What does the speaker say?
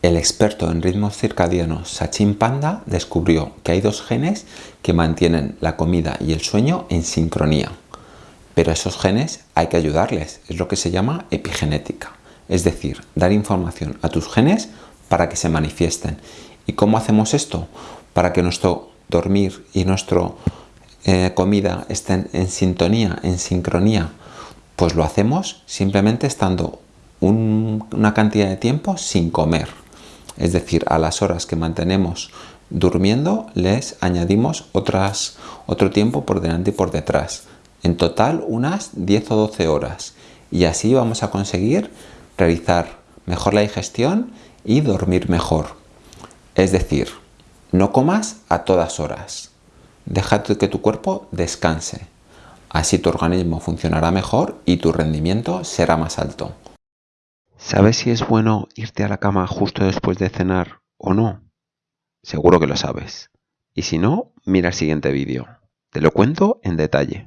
El experto en ritmos circadianos Sachin Panda descubrió que hay dos genes que mantienen la comida y el sueño en sincronía. Pero esos genes hay que ayudarles, es lo que se llama epigenética. Es decir, dar información a tus genes para que se manifiesten. ¿Y cómo hacemos esto? Para que nuestro dormir y nuestra eh, comida estén en sintonía, en sincronía. Pues lo hacemos simplemente estando una cantidad de tiempo sin comer es decir, a las horas que mantenemos durmiendo les añadimos otras, otro tiempo por delante y por detrás. En total unas 10 o 12 horas y así vamos a conseguir realizar mejor la digestión y dormir mejor. Es decir, no comas a todas horas. Déjate que tu cuerpo descanse. Así tu organismo funcionará mejor y tu rendimiento será más alto. ¿Sabes si es bueno irte a la cama justo después de cenar o no? Seguro que lo sabes. Y si no, mira el siguiente vídeo. Te lo cuento en detalle.